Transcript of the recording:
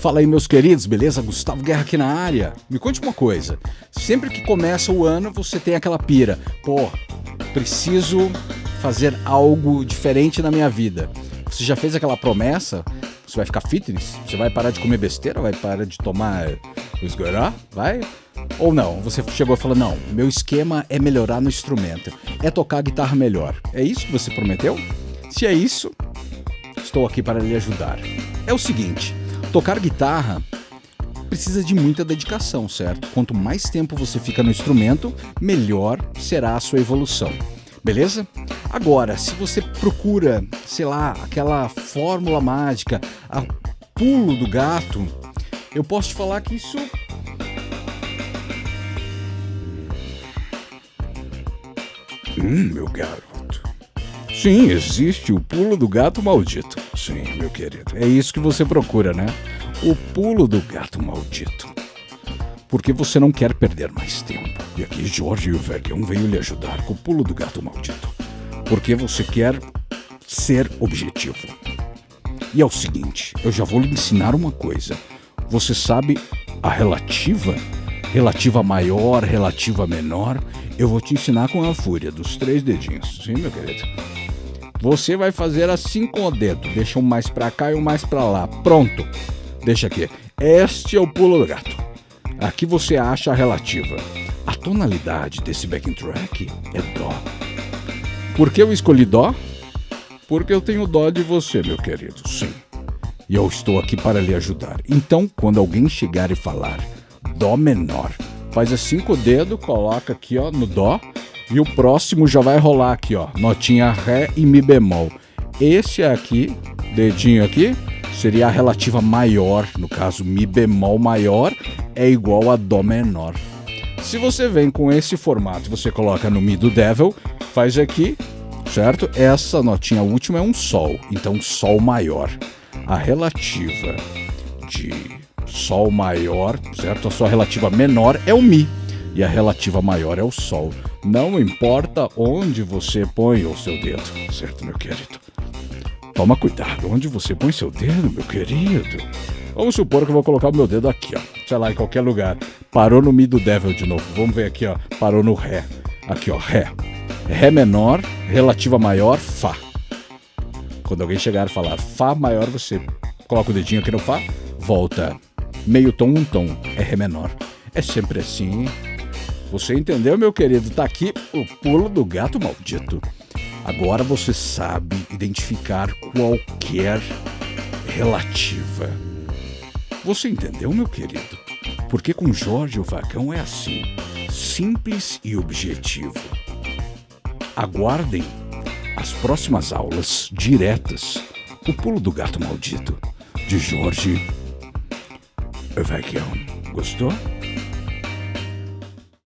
Fala aí, meus queridos, beleza? Gustavo Guerra aqui na área. Me conte uma coisa: sempre que começa o ano, você tem aquela pira, pô, preciso fazer algo diferente na minha vida. Você já fez aquela promessa? Você vai ficar fitness? Você vai parar de comer besteira? Vai parar de tomar esgorá? Vai? Ou não? Você chegou e falou: não, meu esquema é melhorar no instrumento, é tocar guitarra melhor. É isso que você prometeu? Se é isso, estou aqui para lhe ajudar. É o seguinte: tocar guitarra precisa de muita dedicação, certo? Quanto mais tempo você fica no instrumento, melhor será a sua evolução. Beleza? Agora, se você procura, sei lá, aquela fórmula mágica, a pulo do gato, eu posso te falar que isso Hum, meu garoto. Sim, existe o pulo do gato maldito. Sim, meu querido. É isso que você procura, né? O pulo do gato maldito. Porque você não quer perder mais tempo. E aqui Jorge e o Vecchião veio lhe ajudar com o pulo do gato maldito. Porque você quer ser objetivo. E é o seguinte, eu já vou lhe ensinar uma coisa. Você sabe a relativa? Relativa maior, relativa menor? Eu vou te ensinar com a fúria dos três dedinhos. Sim, meu querido. Você vai fazer assim com o dedo. Deixa um mais para cá e um mais para lá. Pronto. Deixa aqui. Este é o pulo do gato. Aqui você acha a relativa. A tonalidade desse backing track é dó. Por que eu escolhi dó? Porque eu tenho dó de você, meu querido. Sim. E eu estou aqui para lhe ajudar. Então, quando alguém chegar e falar dó menor, faz assim com o dedo, coloca aqui ó no dó e o próximo já vai rolar aqui ó, notinha ré e mi bemol. Esse aqui, dedinho aqui, seria a relativa maior, no caso mi bemol maior é igual a dó menor. Se você vem com esse formato, você coloca no mi do devil, faz aqui, certo? Essa notinha última é um sol, então sol maior. A relativa de Sol maior, certo? A sua relativa menor é o Mi e a relativa maior é o Sol. Não importa onde você põe o seu dedo, certo, meu querido? Toma cuidado onde você põe seu dedo, meu querido. Vamos supor que eu vou colocar o meu dedo aqui, ó. Sei lá, em qualquer lugar. Parou no Mi do Devil de novo. Vamos ver aqui, ó. Parou no Ré. Aqui, ó, Ré. Ré menor, relativa maior, Fá. Quando alguém chegar e falar Fá maior, você coloca o dedinho aqui no Fá, volta meio tom, um tom, é Ré menor. É sempre assim. Você entendeu, meu querido? Tá aqui o pulo do gato maldito. Agora você sabe identificar qualquer relativa. Você entendeu, meu querido? Porque com Jorge o Vacão é assim, simples e objetivo. Aguardem as próximas aulas diretas. O pulo do gato maldito de Jorge Vecchião. Gostou?